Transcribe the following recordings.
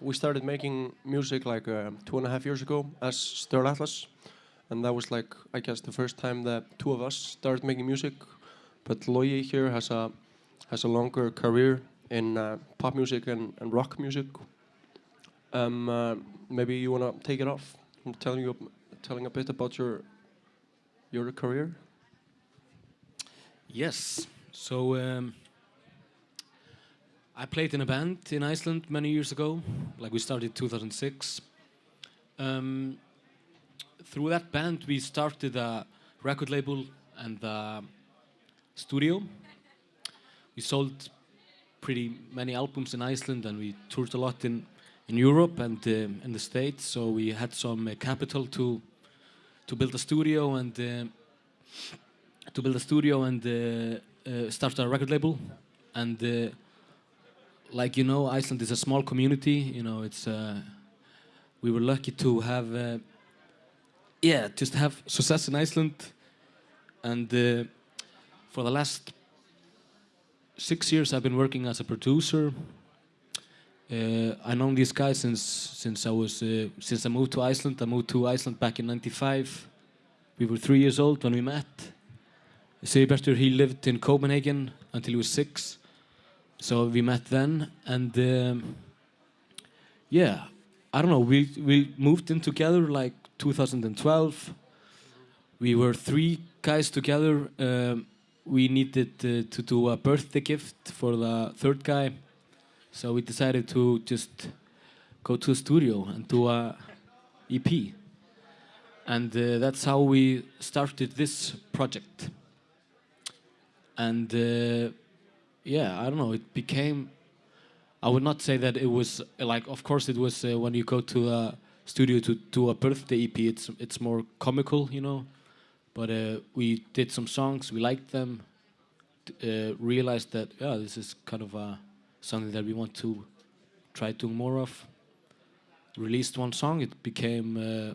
we started making music like uh, two and a half years ago as Sturla Atlas, and that was like I guess the first time that two of us started making music. But Logi here has a has a longer career in uh, pop music and, and rock music. Um, uh, maybe you wanna take it off, and telling you telling a bit about your your career. Yes. So um, I played in a band in Iceland many years ago. Like we started 2006. Um, through that band, we started a record label and a studio. We sold pretty many albums in Iceland, and we toured a lot in in Europe and uh, in the States. So we had some uh, capital to to build a studio and uh, to build a studio and uh, uh, start a record label. And uh, like you know, Iceland is a small community. You know, it's uh, we were lucky to have uh, yeah, just have success in Iceland. And uh, for the last six years, I've been working as a producer. Uh, I know these guys since since I was uh, since I moved to Iceland. I moved to Iceland back in '95. We were three years old when we met. Sigurbjartur, he lived in Copenhagen until he was six, so we met then. And um, yeah, I don't know. We we moved in together like 2012. We were three guys together. Um, we needed uh, to do a birthday gift for the third guy so we decided to just go to a studio and do a EP. And uh, that's how we started this project. And uh, yeah, I don't know, it became, I would not say that it was like, of course it was uh, when you go to a studio to do a birthday EP, it's, it's more comical, you know. But uh, we did some songs, we liked them, uh, realized that, yeah, this is kind of a something that we want to try doing more of. Released one song, it became uh,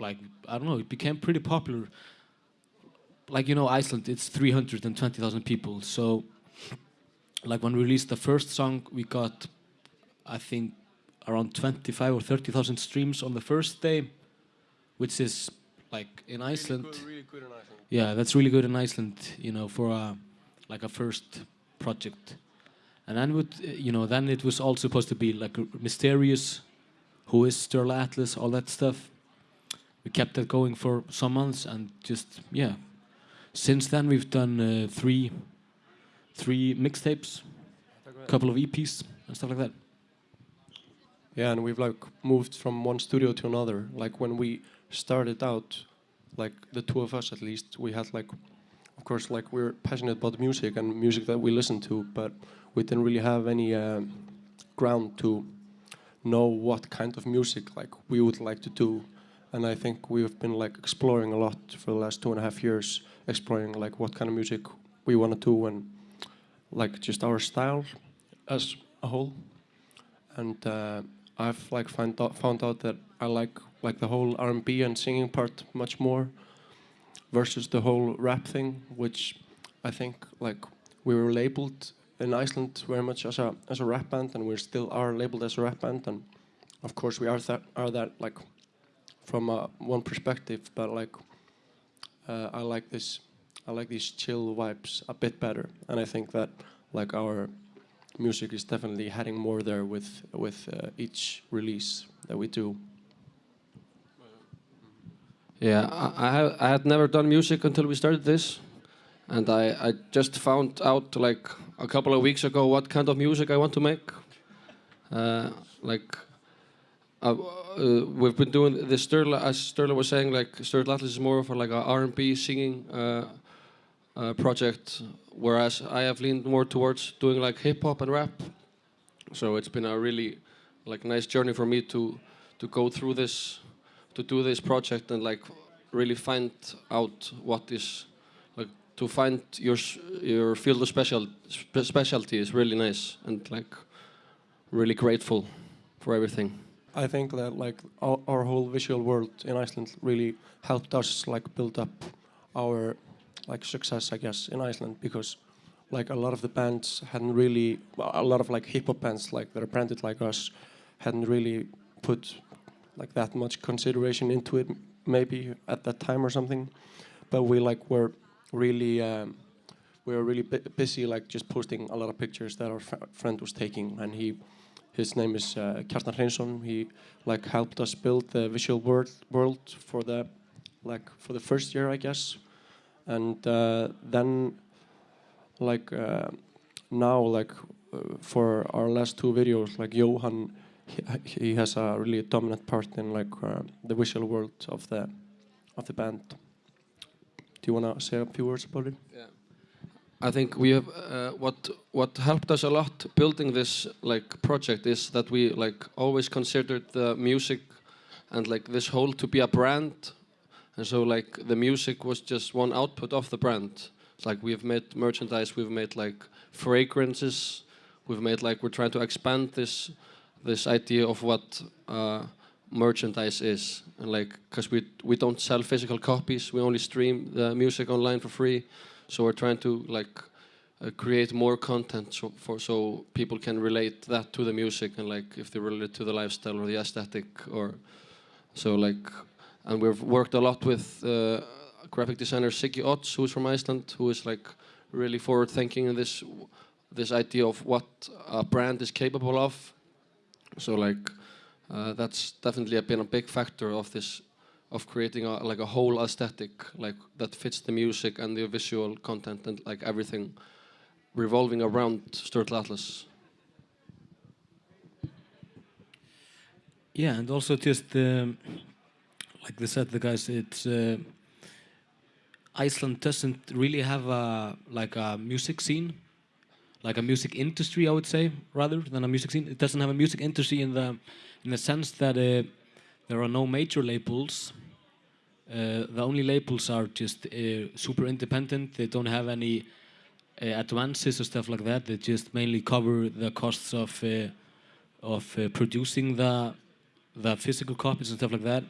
like I don't know, it became pretty popular. Like you know, Iceland, it's 320,000 people. So, like when we released the first song, we got, I think, around 25 or 30,000 streams on the first day, which is like in Iceland. Really good, really good in Iceland. Yeah, that's really good in Iceland. You know, for a like a first project. And then, would, you know, then it was all supposed to be like mysterious, who is Sturla Atlas, all that stuff. We kept that going for some months, and just yeah. Since then, we've done uh, three, three mixtapes, a couple of EPs and stuff like that. Yeah, and we've like moved from one studio to another. Like when we started out, like the two of us at least, we had like, of course, like we're passionate about music and music that we listen to, but we didn't really have any uh, ground to know what kind of music like we would like to do and I think we've been like exploring a lot for the last two and a half years exploring like what kind of music we want to do and like just our style as a whole. And uh, I've like find out, found out that I like like the whole R&B and singing part much more versus the whole rap thing which I think like we were labeled in Iceland very much as a as a rap band, and we still are labeled as a rap band, and of course we are that are that like from uh, one perspective, but like uh, I like this I like these chill vibes a bit better, and I think that like our music is definitely heading more there with with uh, each release that we do. Yeah, I, I, had never done music until we started this, and I, I just found out like a couple of weeks ago what kind of music I want to make. Uh, like uh, uh, we've been doing this Sturla, as Sturla was saying, like Sturla Atlas is more of a, like R&B singing uh, uh, project, whereas I have leaned more towards doing like hip hop and rap. So it's been a really like nice journey for me to to go through this, to do this project and like really find out what is like to find your your field of special specialty is really nice and like really grateful for everything. I think that like our, our, whole visual world in Iceland really helped us like build up our like success, I guess, in Iceland because like a lot of the bands hadn't really a lot of like hip hop bands like that are branded like us hadn't really put like that much consideration into it maybe at that time or something. But we like were really um, we were really bu busy like just posting a lot of pictures that our fr friend was taking. And he his name is uh, Kjartan Hreinsson. He like helped us build the visual world world for the like for the first year I guess and uh, then like uh, now like uh, for our last two videos like Johan he, he has a really dominant part in like the visual world of the of the band do you want to say a few words about it Yeah. I think we have uh, what what helped us a lot building this like project is that we like always considered the music and like this whole to be a brand and so like the music was just one output of the brand. It's like we've made merchandise we've made like fragrances we've made like we're trying to expand this this idea of what uh, merchandise is. And like because we we don't sell physical copies we only stream the music online for free. So we're trying to like uh, create more content so for so people can relate that to the music and like if they relate to the lifestyle or the aesthetic or so like and we've worked a lot with uh, graphic designer Siggi Odds who's from Iceland who is like really forward thinking in this this idea of what a brand is capable of so like uh, that's definitely been a big factor of this of creating a, like a whole aesthetic like that fits the music and the visual content and like everything revolving around Sturla Atlas. Yeah, and also just um, like they said, the guys, it's uh, Iceland doesn't really have a like a music scene, like a music industry, I would say, rather than a music scene. It doesn't have a music industry in the in the sense that uh, there are no major labels. Uh, the only labels are just uh, super independent. They don't have any uh, advances or stuff like that. They just mainly cover the costs of uh, of producing the the physical copies and stuff like that.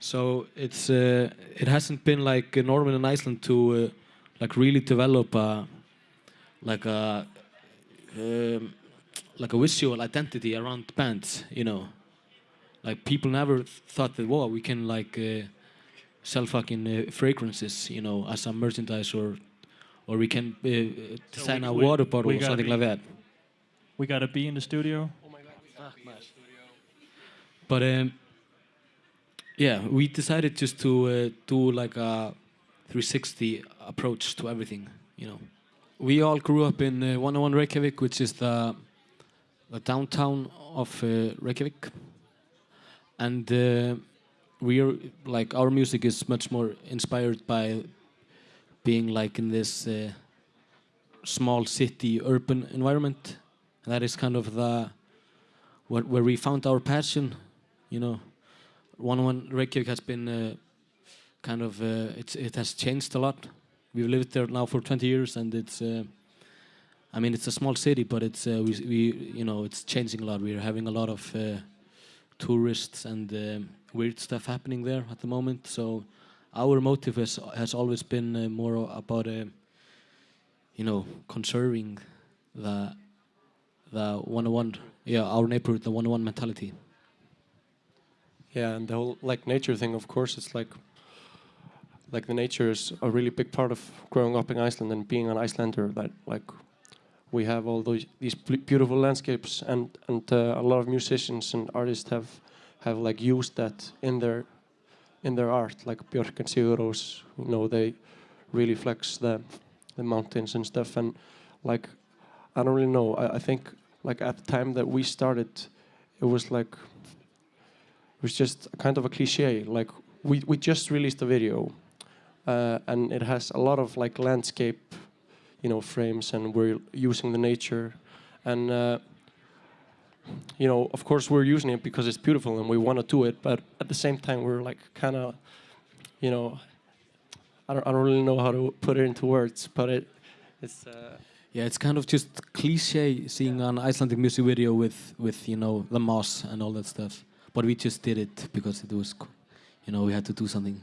So it's uh, it hasn't been like normal in Iceland to uh, like really develop a like a um, like a visual identity around bands. You know, like people never thought that whoa we can like uh, sell fucking uh, fragrances. You know, as a merchandise or or we can uh, design we- a we- water bottle we or gotta something be- like that. We got to be in the studio. But um, yeah, we decided just to uh, do like a 360 approach to everything. You know, we all grew up in uh, 101 Reykjavik, which is the the downtown of uh, Reykjavik, and uh, we're like our music is much more inspired by being like in this uh, small city urban environment. And that is kind of the where, where we found our passion. You know, 101 Reykjavik has been uh, kind of uh, it has changed a lot. We've lived there now for 20 years, and it's. Uh, I mean, it's a small city, but it's uh, we, we you know it's changing a lot. We're having a lot of uh, tourists and um, weird stuff happening there at the moment. So our motive has has always been uh, more about you know conserving the the 101 yeah our neighborhood the 101 mentality. Yeah, and the whole like nature thing, of course, it's like like the nature is a really big part of growing up in Iceland and being an Icelander. That like we have all those these beautiful landscapes, and and uh, a lot of musicians and artists have have like used that in their in their art. Like Björk and Sigur Rós, you know, they really flex the the mountains and stuff. And like I don't really know. I, I think like at the time that we started, it was like was just kind of a cliche. Like we we just released a video, uh, and it has a lot of like landscape, you know, frames, and we're using the nature, and uh, you know, of course, we're using it because it's beautiful and we want to do it. But at the same time, we're like kind of, you know, I don't I don't really know how to put it into words, but it it's. Uh, Yeah, it's kind of just cliche seeing an Icelandic music video with with you know the moss and all that stuff. But we just did it because it was, you know, we had to do something.